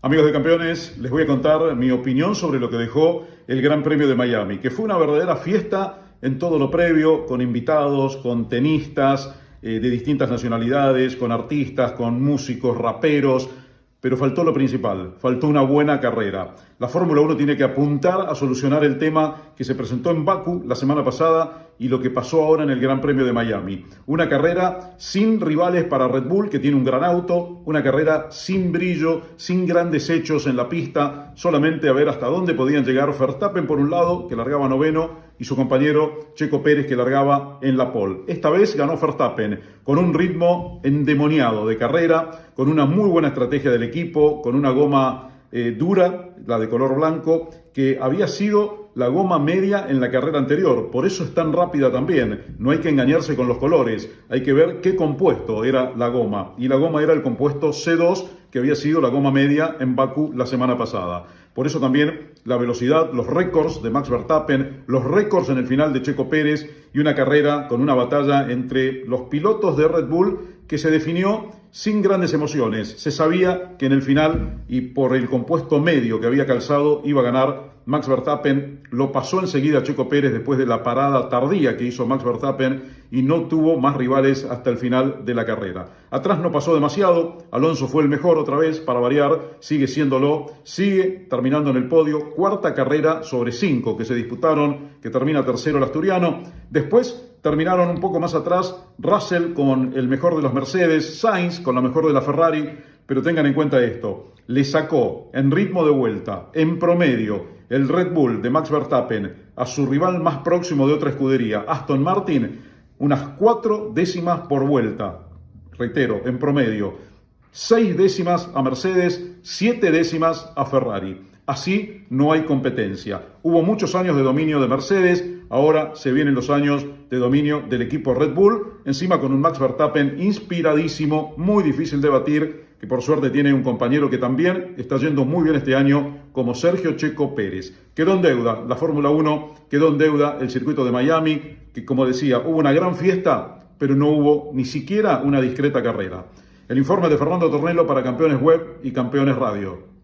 Amigos de campeones, les voy a contar mi opinión sobre lo que dejó el Gran Premio de Miami, que fue una verdadera fiesta en todo lo previo, con invitados, con tenistas eh, de distintas nacionalidades, con artistas, con músicos, raperos, pero faltó lo principal, faltó una buena carrera. La Fórmula 1 tiene que apuntar a solucionar el tema que se presentó en Baku la semana pasada y lo que pasó ahora en el Gran Premio de Miami. Una carrera sin rivales para Red Bull, que tiene un gran auto, una carrera sin brillo, sin grandes hechos en la pista, solamente a ver hasta dónde podían llegar Verstappen por un lado, que largaba noveno, y su compañero Checo Pérez, que largaba en la pole. Esta vez ganó Verstappen con un ritmo endemoniado de carrera, con una muy buena estrategia del equipo, con una goma eh, dura, la de color blanco, que había sido la goma media en la carrera anterior. Por eso es tan rápida también. No hay que engañarse con los colores. Hay que ver qué compuesto era la goma. Y la goma era el compuesto C2, que había sido la goma media en Baku la semana pasada. Por eso también la velocidad, los récords de Max Verstappen, los récords en el final de Checo Pérez y una carrera con una batalla entre los pilotos de Red Bull que se definió sin grandes emociones. Se sabía que en el final y por el compuesto medio que había calzado iba a ganar Max Verstappen. Lo pasó enseguida Checo Pérez después de la parada tardía que hizo Max Verstappen y no tuvo más rivales hasta el final de la carrera. Atrás no pasó demasiado. Alonso fue el mejor otra vez para variar. Sigue siéndolo. Sigue terminando en el podio. Cuarta carrera sobre cinco que se disputaron, que termina tercero el asturiano. Después terminaron un poco más atrás Russell con el mejor de los Mercedes, Sainz con la mejor de la Ferrari, pero tengan en cuenta esto, le sacó en ritmo de vuelta, en promedio, el Red Bull de Max Verstappen a su rival más próximo de otra escudería, Aston Martin, unas cuatro décimas por vuelta, reitero, en promedio, seis décimas a Mercedes, siete décimas a Ferrari. Así no hay competencia. Hubo muchos años de dominio de Mercedes, ahora se vienen los años de dominio del equipo Red Bull, encima con un Max Verstappen inspiradísimo, muy difícil de batir, que por suerte tiene un compañero que también está yendo muy bien este año, como Sergio Checo Pérez. Quedó en deuda la Fórmula 1, quedó en deuda el circuito de Miami, que como decía, hubo una gran fiesta, pero no hubo ni siquiera una discreta carrera. El informe de Fernando Tornello para Campeones Web y Campeones Radio.